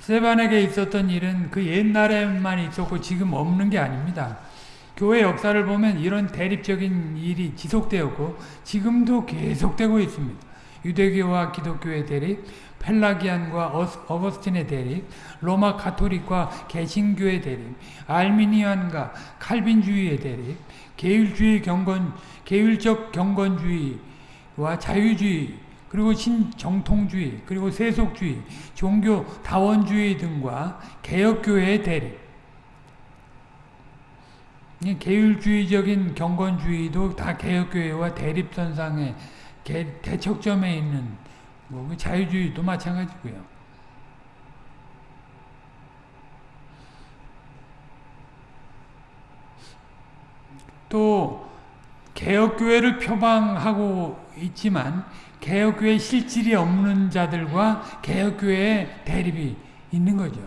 스테반에게 있었던 일은 그 옛날에만 있었고 지금 없는 게 아닙니다. 교회 역사를 보면 이런 대립적인 일이 지속되었고 지금도 계속되고 있습니다. 유대교와 기독교의 대립, 펠라기안과 어거스틴의 대립, 로마 가톨릭과 개신교의 대립, 알미니안과 칼빈주의의 대립, 계율주의 경건, 계율적 경건주의와 자유주의, 그리고 신정통주의, 그리고 세속주의, 종교 다원주의 등과 개혁교회의 대립, 계율주의적인 경건주의도 다 개혁교회와 대립선상에 대척점에 있는 뭐그 자유주의도 마찬가지고요. 또 개혁교회를 표방하고 있지만 개혁교회 실질이 없는 자들과 개혁교회의 대립이 있는 거죠.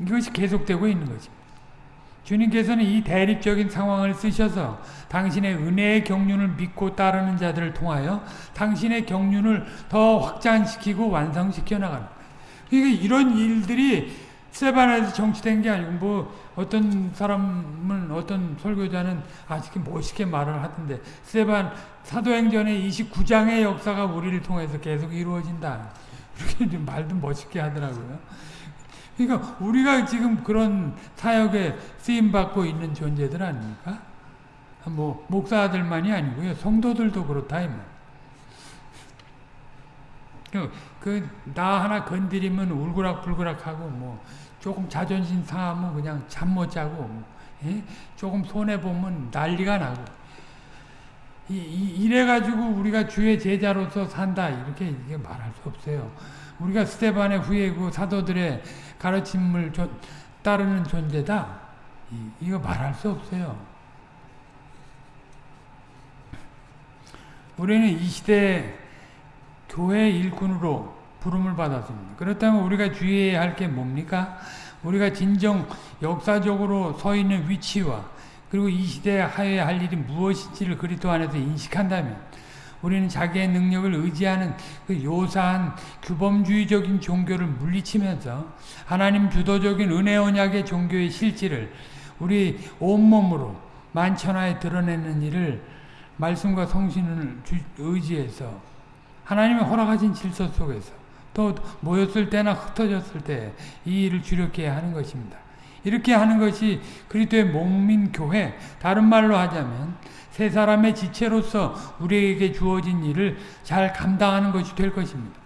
이것이 계속되고 있는 거죠. 주님께서는 이 대립적인 상황을 쓰셔서 당신의 은혜의 경륜을 믿고 따르는 자들을 통하여 당신의 경륜을 더 확장시키고 완성시켜 나가는 그러니까 이런 일들이 세반에서 정치된 게 아니고 뭐 어떤 사람은 어떤 설교자는 아직 멋있게 말을 하던데 세반 사도행전의 29장의 역사가 우리를 통해서 계속 이루어진다. 이렇게 말도 멋있게 하더라고요. 그러니까 우리가 지금 그런 사역에 쓰임 받고 있는 존재들 아닙니까? 뭐 목사들만이 아니고요. 성도들도 그렇다 이 말. 그나 하나 건드리면 울그락불그락하고 뭐 조금 자존심 상하면 그냥 잠 못 자고 뭐, 예? 조금 손해 보면 난리가 나고 이, 이, 이래 가지고 우리가 주의 제자로서 산다 이렇게 말할 수 없어요. 우리가 스테반의 후예고 사도들의 가르침을 조, 따르는 존재다. 이, 이거 말할 수 없어요. 우리는 이 시대 교회 일꾼으로 부름을 받았습니다. 그렇다면 우리가 주의해야 할 게 뭡니까? 우리가 진정 역사적으로 서 있는 위치와 그리고 이 시대에 하여야 할 일이 무엇인지를 그리스도 안에서 인식한다면 우리는 자기의 능력을 의지하는 그 요사한 규범주의적인 종교를 물리치면서 하나님 주도적인 은혜 언약의 종교의 실질을 우리 온몸으로 만천하에 드러내는 일을 말씀과 성신을 의지해서 하나님의 허락하신 질서 속에서 또 모였을 때나 흩어졌을 때 이 일을 주력해 하는 것입니다. 이렇게 하는 것이 그리스도의 몸인 교회 다른 말로 하자면 세 사람의 지체로서 우리에게 주어진 일을 잘 감당하는 것이 될 것입니다.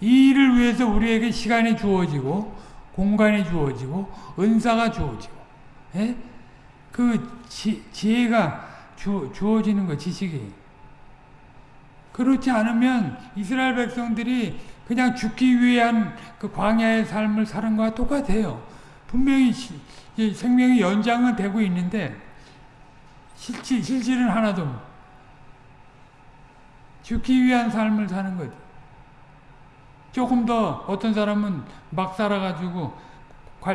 이 일을 위해서 우리에게 시간이 주어지고 공간이 주어지고 은사가 주어지고 예? 그 지, 지혜가 주, 주어지는 거 지식이 그렇지 않으면 이스라엘 백성들이 그냥 죽기 위한 그 광야의 삶을 사는 것과 똑같아요. 분명히 생명의 연장은 되고 있는데 실질, 실질은 하나도 죽기 위한 삶을 사는 거죠. 조금 더 어떤 사람은 막 살아가지고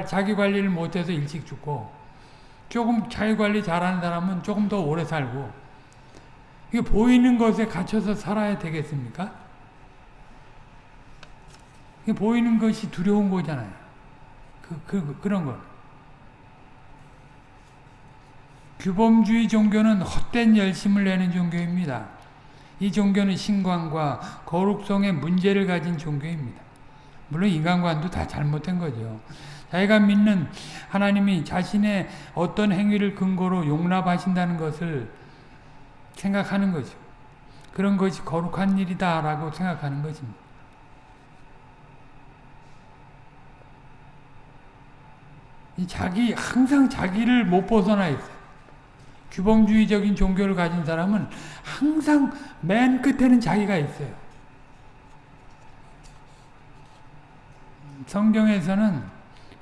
자기 관리를 못해서 일찍 죽고 조금 자기 관리 잘하는 사람은 조금 더 오래 살고 이게 보이는 것에 갇혀서 살아야 되겠습니까? 이게 보이는 것이 두려운 거잖아요. 그, 그, 그런 거. 규범주의 종교는 헛된 열심을 내는 종교입니다. 이 종교는 신관과 거룩성의 문제를 가진 종교입니다. 물론 인간관도 다 잘못된 거죠. 자기가 믿는 하나님이 자신의 어떤 행위를 근거로 용납하신다는 것을 생각하는 거죠. 그런 것이 거룩한 일이다 라고 생각하는 것입니다. 자기 항상 자기를 못 벗어나 있어요. 규범주의적인 종교를 가진 사람은 항상 맨 끝에는 자기가 있어요. 성경에서는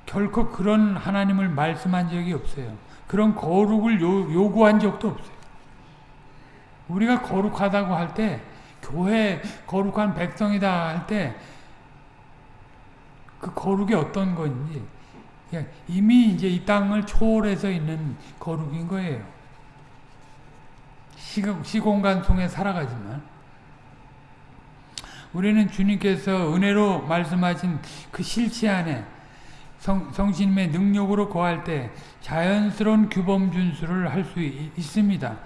결코 그런 하나님을 말씀한 적이 없어요. 그런 거룩을 요, 요구한 적도 없어요. 우리가 거룩하다고 할 때, 교회 거룩한 백성이다 할 때, 그 거룩이 어떤 건지, 이미 이제 이 땅을 초월해서 있는 거룩인 거예요. 시공간 속에 살아가지만, 우리는 주님께서 은혜로 말씀하신 그 실체 안에 성, 성신님의 능력으로 거할 때 자연스러운 규범 준수를 할 수 있습니다.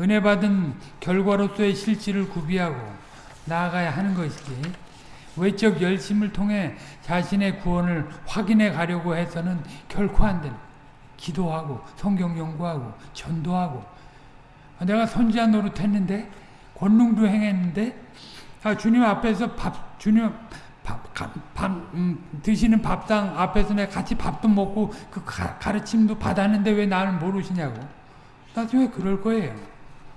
은혜 받은 결과로서의 실질을 구비하고 나아가야 하는 것이지 외적 열심을 통해 자신의 구원을 확인해 가려고 해서는 결코 안 되는 기도하고 성경 연구하고 전도하고 내가 선지자 노릇했는데 권능도 행했는데 아, 주님 앞에서 밥 주님 밥, 밥 음, 드시는 밥상 앞에서 내가 같이 밥도 먹고 그 가, 가르침도 받았는데 왜 나를 모르시냐고. 나중에 그럴 거예요?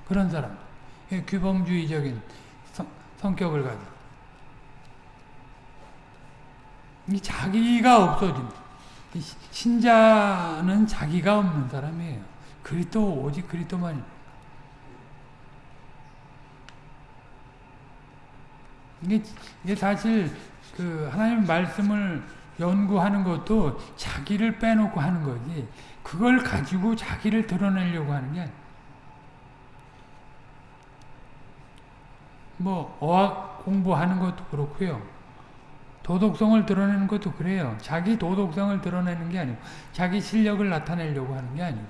그런 사람. 규범주의적인 성, 성격을 가지고. 이 자기가 없어진 신자는 자기가 없는 사람이에요. 그리스도 오직 그리스도만 이게, 이게 사실 그 하나님 말씀을 연구하는 것도 자기를 빼놓고 하는 거지 그걸 가지고 자기를 드러내려고 하는 게 뭐 어학 공부하는 것도 그렇고요. 도덕성을 드러내는 것도 그래요. 자기 도덕성을 드러내는 게 아니고 자기 실력을 나타내려고 하는 게 아니고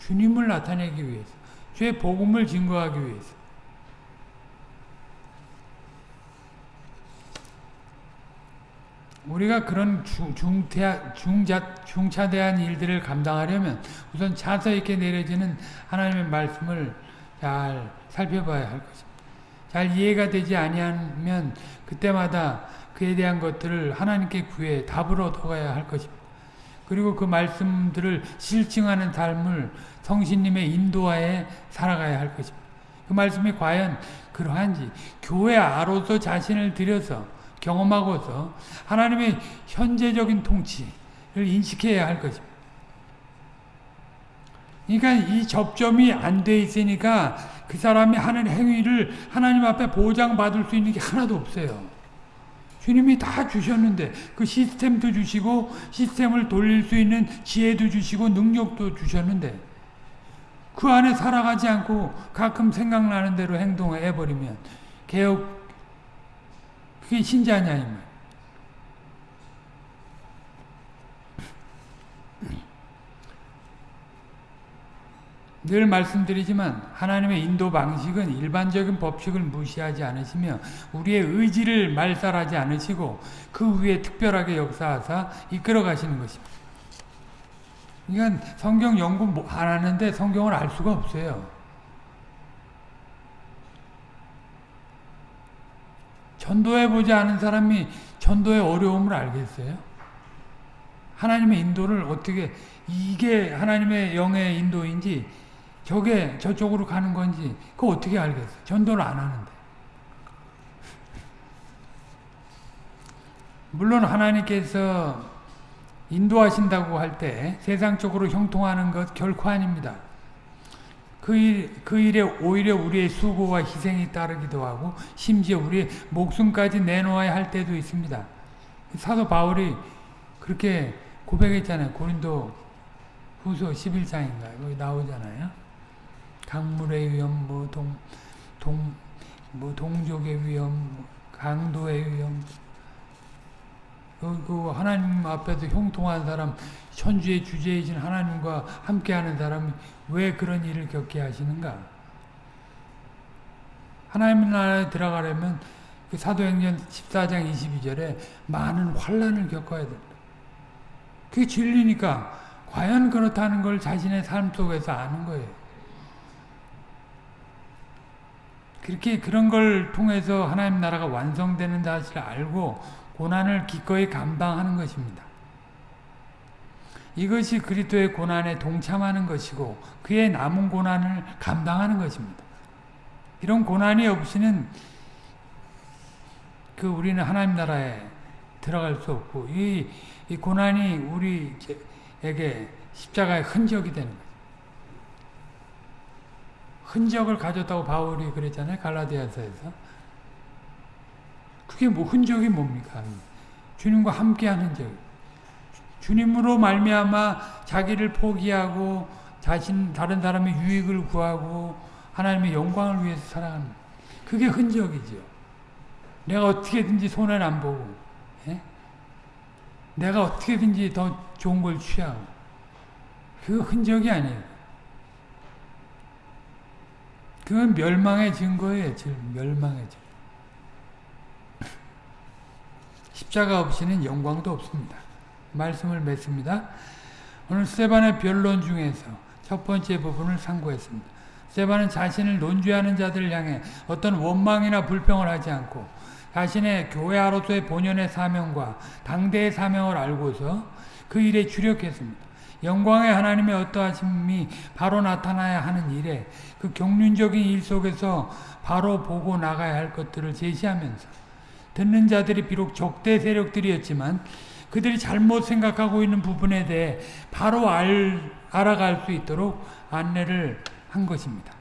주님을 나타내기 위해서 주의 복음을 증거하기 위해서 우리가 그런 중, 중자, 중차대한 일들을 감당하려면 우선 차서 있게 내려지는 하나님의 말씀을 잘 살펴봐야 할 것입니다. 잘 이해가 되지 아니하면 그때마다 그에 대한 것들을 하나님께 구해 답을 얻어가야 할 것입니다. 그리고 그 말씀들을 실증하는 삶을 성신님의 인도하에 살아가야 할 것입니다. 그 말씀이 과연 그러한지 교회 아로서 자신을 들여서 경험하고서 하나님의 현재적인 통치를 인식해야 할 것입니다. 그러니까 이 접점이 안 돼 있으니까 그 사람이 하는 행위를 하나님 앞에 보장받을 수 있는 게 하나도 없어요. 주님이 다 주셨는데 그 시스템도 주시고 시스템을 돌릴 수 있는 지혜도 주시고 능력도 주셨는데 그 안에 살아가지 않고 가끔 생각나는 대로 행동해 버리면 개혁 그게 신자냐 이 말. 늘 말씀드리지만 하나님의 인도 방식은 일반적인 법칙을 무시하지 않으시며 우리의 의지를 말살하지 않으시고 그 위에 특별하게 역사하사 이끌어 가시는 것입니다. 그러니까 성경 연구 뭐안 하는데 성경을 알 수가 없어요. 전도해보지 않은 사람이 전도의 어려움을 알겠어요? 하나님의 인도를 어떻게 이게 하나님의 영의 인도인지 저게 저쪽으로 가는 건지 그거 어떻게 알겠어? 전도를 안 하는데. 물론 하나님께서 인도하신다고 할 때 세상적으로 형통하는 것 결코 아닙니다. 그, 일, 그 일에 오히려 우리의 수고와 희생이 따르기도 하고 심지어 우리의 목숨까지 내놓아야 할 때도 있습니다. 사도 바울이 그렇게 고백했잖아요. 고린도 후서 11장인가요? 거기 나오잖아요. 강물의 위험, 뭐 동, 동, 뭐 동족의 위험, 뭐 강도의 위험, 그, 그 하나님 앞에서 형통한 사람, 천주의 주제이신 하나님과 함께하는 사람이 왜 그런 일을 겪게 하시는가? 하나님 나라에 들어가려면 그 사도행전 14장 22절에 많은 환란을 겪어야 된다. 그게 진리니까 과연 그렇다는 걸 자신의 삶 속에서 아는 거예요. 그렇게 그런 걸 통해서 하나님 나라가 완성되는 사실을 알고 고난을 기꺼이 감당하는 것입니다. 이것이 그리스도의 고난에 동참하는 것이고 그의 남은 고난을 감당하는 것입니다. 이런 고난이 없이는 그 우리는 하나님 나라에 들어갈 수 없고 이, 이 고난이 우리에게 십자가의 흔적이 되는. 흔적을 가졌다고 바울이 그랬잖아요. 갈라디아서에서. 그게 뭐 흔적이 뭡니까? 주님과 함께한 흔적. 주님으로 말미암아 자기를 포기하고 자신 다른 사람의 유익을 구하고 하나님의 영광을 위해서 살아가는 그게 흔적이죠. 내가 어떻게든지 손해를 안 보고 예? 내가 어떻게든지 더 좋은 걸 취하고 그 흔적이 아니에요. 그건 멸망의 증거예요. 멸망의 증거. (laughs) 십자가 없이는 영광도 없습니다. 말씀을 맺습니다. 오늘 세반의 변론 중에서 첫 번째 부분을 상고했습니다. 세반은 자신을 논주하는 자들을 향해 어떤 원망이나 불평을 하지 않고 자신의 교회아로서의 본연의 사명과 당대의 사명을 알고서 그 일에 주력했습니다. 영광의 하나님의 어떠하심이 바로 나타나야 하는 일에 그 경륜적인 일 속에서 바로 보고 나가야 할 것들을 제시하면서 듣는 자들이 비록 적대 세력들이었지만 그들이 잘못 생각하고 있는 부분에 대해 바로 알, 알아갈 수 있도록 안내를 한 것입니다.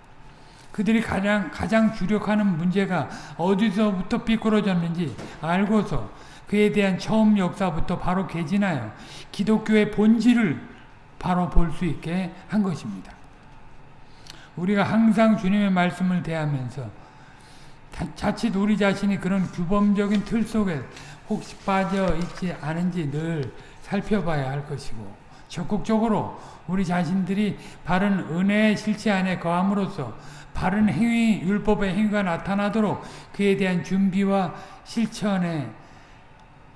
그들이 가장, 가장 주력하는 문제가 어디서부터 삐뚤어졌는지 알고서 그에 대한 처음 역사부터 바로 개진하여 기독교의 본질을 바로 볼 수 있게 한 것입니다. 우리가 항상 주님의 말씀을 대하면서 자칫 우리 자신이 그런 규범적인 틀 속에 혹시 빠져 있지 않은지 늘 살펴봐야 할 것이고 적극적으로 우리 자신들이 바른 은혜의 실체 안에 거함으로써 바른 행위, 율법의 행위가 나타나도록 그에 대한 준비와 실천에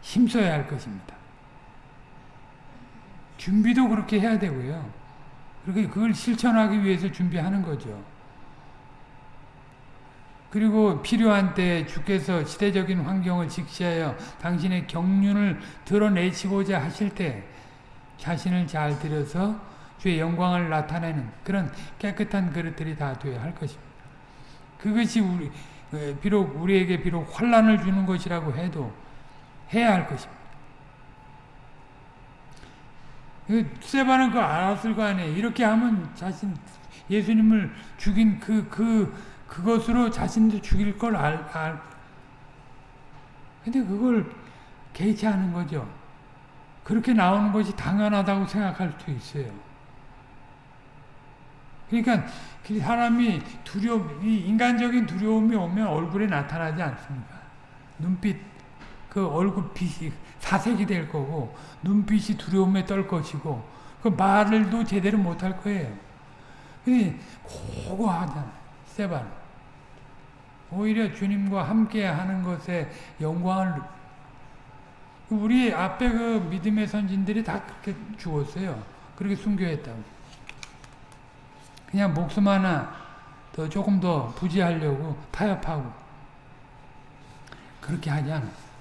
힘써야 할 것입니다. 준비도 그렇게 해야 되고요. 그렇게 그걸 실천하기 위해서 준비하는 거죠. 그리고 필요한 때 주께서 시대적인 환경을 직시하여 당신의 경륜을 드러내시고자 하실 때 자신을 잘 들여서 주의 영광을 나타내는 그런 깨끗한 그릇들이 다 되어야 할 것입니다. 그것이 우리 비록 우리에게 비록 환란을 주는 것이라고 해도 해야 할 것입니다. 세바는 그 알았을 거 아니에요. 이렇게 하면 자신 예수님을 죽인 그 그 그 그것으로 자신도 죽일 걸 알, 알. 근데 그걸 개의치 않은 거죠. 그렇게 나오는 것이 당연하다고 생각할 수 있어요. 그러니까 그 사람이 두려움, 인간적인 두려움이 오면 얼굴에 나타나지 않습니까? 눈빛, 그 얼굴 빛이 사색이 될 거고, 눈빛이 두려움에 떨 것이고, 그 말을도 제대로 못할 거예요. 근데 고고하잖아, 세반. 오히려 주님과 함께 하는 것에 영광을 우리 앞에 그 믿음의 선진들이 다 그렇게 죽었어요. 그렇게 순교했다고. 그냥 목숨 하나 더 조금 더 부지하려고 타협하고 그렇게 하지 않았어.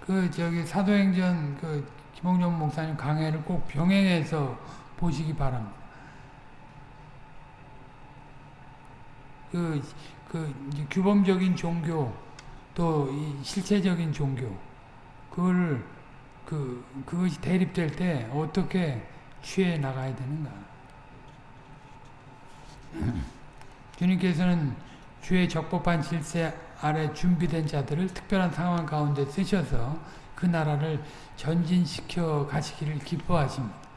그 저기 사도행전 그 김홍준 목사님 강해를 꼭 병행해서 보시기 바랍니다. 그, 그 규범적인 종교 또 실체적인 종교 그걸 그 그것이 대립될 때 어떻게 취해 나가야 되는가? (clears throat) 주님께서는 주의 적법한 질세 아래 준비된 자들을 특별한 상황 가운데 쓰셔서 그 나라를 전진시켜 가시기를 기뻐하십니다.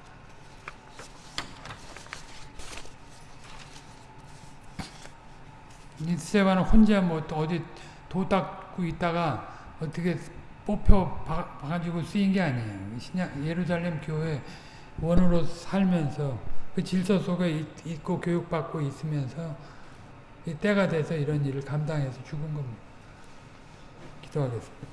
니스세바는 혼자 뭐 어디 도 닦고 있다가 어떻게 뽑혀 봐가지고 쓰인 게 아니에요. 신약 예루살렘 교회 원으로 살면서 그 질서 속에 있고 교육받고 있으면서 때가 돼서 이런 일을 감당해서 죽은 겁니다. 기도하겠습니다.